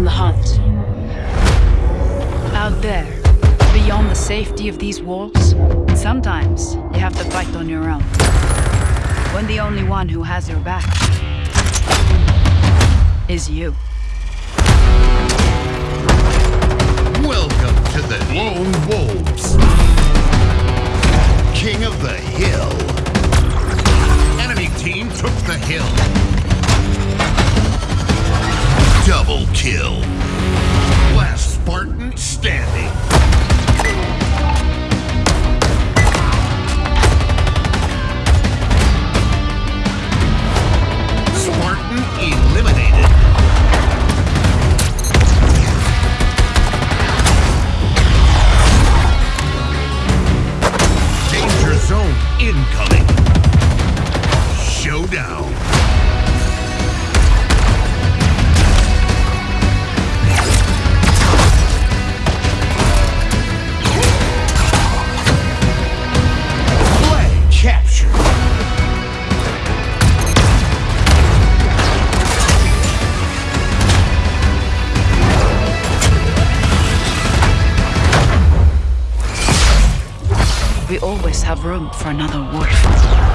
hunt. Out there, beyond the safety of these walls, sometimes you have to fight on your own. When the only one who has your back is you. Welcome to the Lone Wolves. King of the Hill. Enemy team took the hill. Kill. Last Spartan standing. Spartan eliminated. Danger zone incoming. We always have room for another wolf.